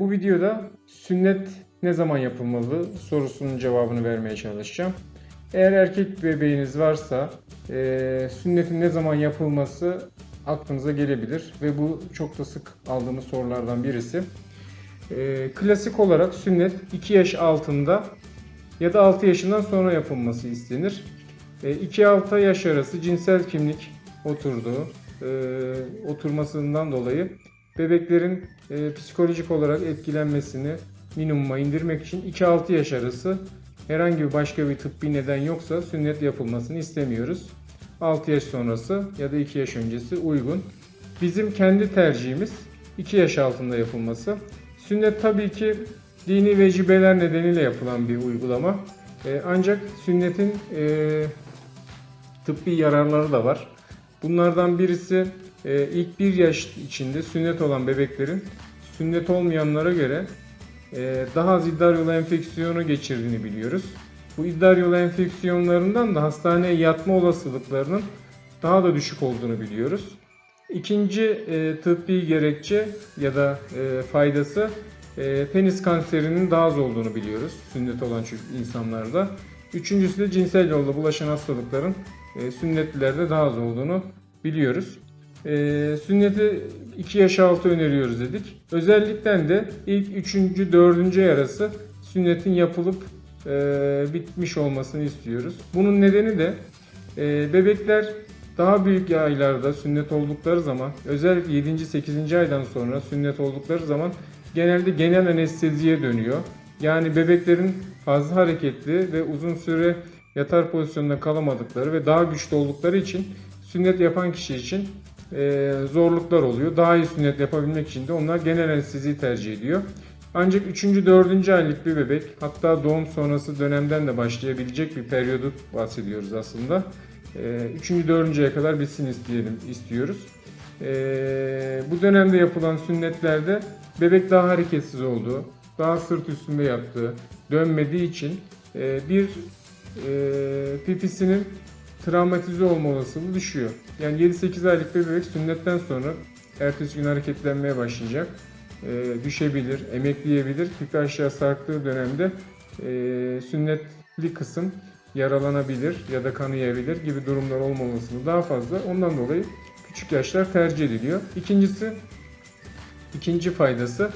bu videoda sünnet ne zaman yapılmalı sorusunun cevabını vermeye çalışacağım. Eğer erkek bebeğiniz varsa e, sünnetin ne zaman yapılması aklınıza gelebilir ve bu çok da sık aldığımız sorulardan birisi. E, klasik olarak sünnet 2 yaş altında ya da 6 yaşından sonra yapılması istenir. 2-6 yaş arası cinsel kimlik oturduğu, e, oturmasından dolayı bebeklerin e, psikolojik olarak etkilenmesini minimuma indirmek için 2-6 yaş arası herhangi bir başka bir tıbbi neden yoksa sünnet yapılmasını istemiyoruz. 6 yaş sonrası ya da 2 yaş öncesi uygun. Bizim kendi tercihimiz 2 yaş altında yapılması. Sünnet tabii ki dini vecibeler nedeniyle yapılan bir uygulama. E, ancak sünnetin e, tıbbi yararları da var. Bunlardan birisi ilk bir yaş içinde sünnet olan bebeklerin sünnet olmayanlara göre e, daha az idrar yolu enfeksiyonu geçirdiğini biliyoruz. Bu idrar yolu enfeksiyonlarından da hastaneye yatma olasılıklarının daha da düşük olduğunu biliyoruz. İkinci e, tıbbi gerekçe ya da e, faydası e, penis kanserinin daha az olduğunu biliyoruz sünnet olan insanlarda. Üçüncüsü de cinsel yolla bulaşan hastalıkların e, sünnetlilerde daha az olduğunu biliyoruz. E, sünneti 2 yaş altı öneriyoruz dedik. Özellikle de ilk 3. 4. ay arası sünnetin yapılıp e, bitmiş olmasını istiyoruz. Bunun nedeni de e, bebekler daha büyük aylarda sünnet oldukları zaman özellikle 7. 8. aydan sonra sünnet oldukları zaman genelde genel anesteziye dönüyor. Yani bebeklerin fazla hareketli ve uzun süre yatar pozisyonda kalamadıkları ve daha güçlü oldukları için sünnet yapan kişi için zorluklar oluyor. Daha iyi sünnet yapabilmek için de onlar genel anesteziyi tercih ediyor. Ancak 3. 4. aylık bir bebek hatta doğum sonrası dönemden de başlayabilecek bir periyodu bahsediyoruz aslında. 3. 4. aya kadar bitsin isteyelim, istiyoruz. E, bu dönemde yapılan sünnetlerde bebek daha hareketsiz olduğu, daha sırt üstünde yattığı, dönmediği için e, bir e, pipisinin travmatize olma olasılığı düşüyor. Yani 7-8 aylık bebek sünnetten sonra ertesi gün hareketlenmeye başlayacak. E, düşebilir, emekleyebilir. Pipi aşağı sarktığı dönemde e, sünnetli kısım yaralanabilir ya da kanayabilir gibi durumlar olma olasılığı daha fazla. Ondan dolayı küçük yaşlar tercih ediliyor. İkincisi, ikinci faydası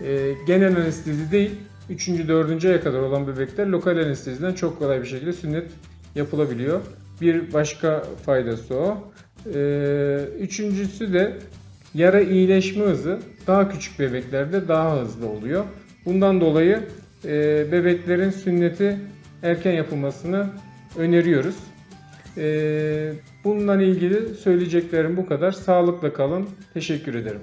e, genel anestezi değil, 3. 4. aya kadar olan bebekler lokal anesteziden çok kolay bir şekilde sünnet yapılabiliyor. Bir başka faydası o. Ee, üçüncüsü de yara iyileşme hızı daha küçük bebeklerde daha hızlı oluyor. Bundan dolayı e, bebeklerin sünneti erken yapılmasını öneriyoruz. E, bununla ilgili söyleyeceklerim bu kadar. Sağlıkla kalın. Teşekkür ederim.